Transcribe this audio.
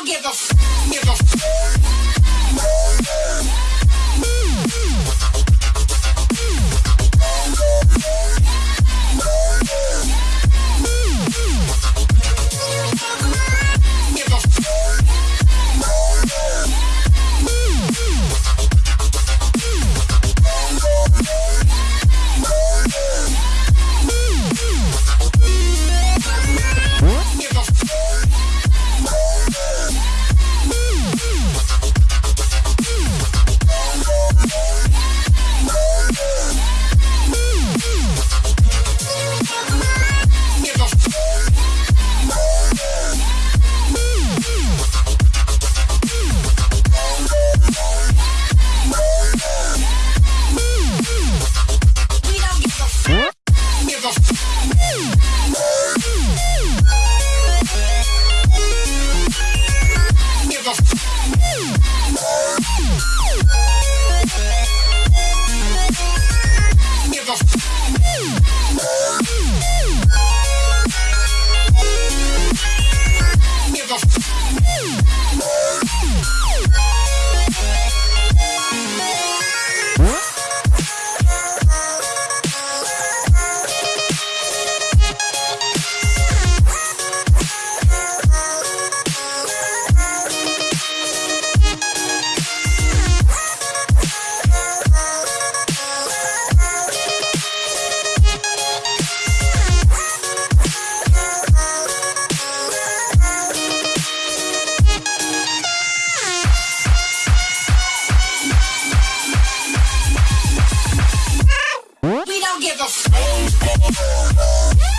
don't give a f- give a don't give a f-